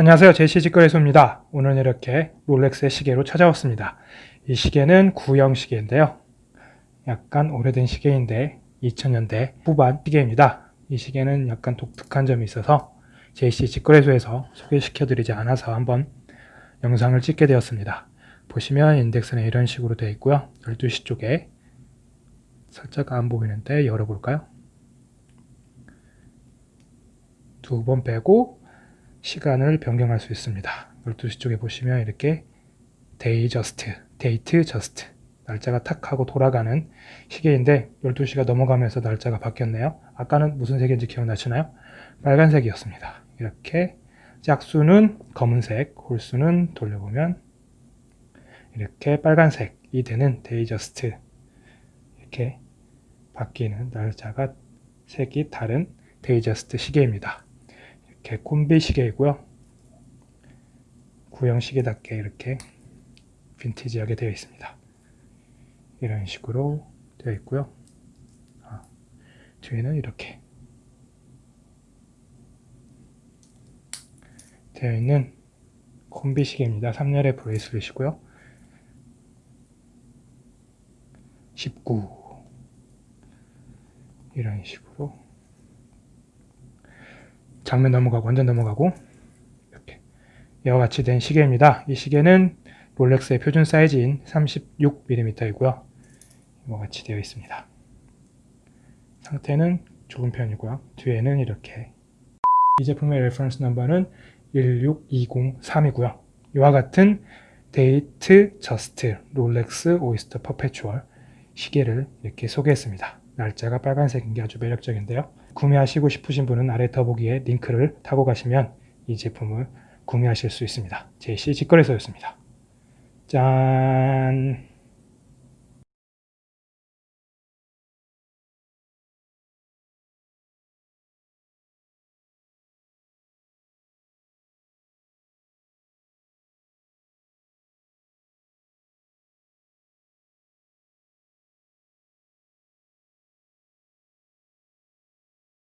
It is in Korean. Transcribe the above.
안녕하세요. 제시 직거래소입니다. 오늘은 이렇게 롤렉스의 시계로 찾아왔습니다. 이 시계는 구형 시계인데요. 약간 오래된 시계인데 2000년대 후반 시계입니다. 이 시계는 약간 독특한 점이 있어서 JC 직거래소에서 소개시켜 드리지 않아서 한번 영상을 찍게 되었습니다. 보시면 인덱스는 이런 식으로 되어 있고요. 12시 쪽에 살짝 안 보이는데 열어볼까요? 두 번 빼고 시간을 변경할 수 있습니다. 12시 쪽에 보시면 이렇게 Datejust, Datejust 날짜가 탁 하고 돌아가는 시계인데 12시가 넘어가면서 날짜가 바뀌었네요. 아까는 무슨 색인지 기억나시나요? 빨간색이었습니다. 이렇게 짝수는 검은색, 홀수는 돌려보면 이렇게 빨간색이 되는 Datejust 이렇게 바뀌는 날짜가 색이 다른 Datejust 시계입니다. 이렇게 콤비 시계이고요. 구형 시계답게 이렇게 빈티지하게 되어 있습니다. 이런 식으로 되어 있고요. 아, 뒤에는 이렇게 되어 있는 콤비 시계입니다. 3열의 bracelet이고요. 19 이런 식으로 장면 넘어가고 완전 넘어가고 이렇게 이와 같이 된 시계입니다. 이 시계는 롤렉스의 표준 사이즈인 36mm이고요. 이와 같이 되어 있습니다. 상태는 좋은 편이고요. 뒤에는 이렇게 이 제품의 reference number는 16203이고요. 이와 같은 Datejust 롤렉스 Oyster Perpetual 시계를 이렇게 소개했습니다. 날짜가 빨간색인 게 아주 매력적인데요. 구매하시고 싶으신 분은 아래 더보기에 링크를 타고 가시면 이 제품을 구매하실 수 있습니다. 제시 직거래소였습니다. 짠!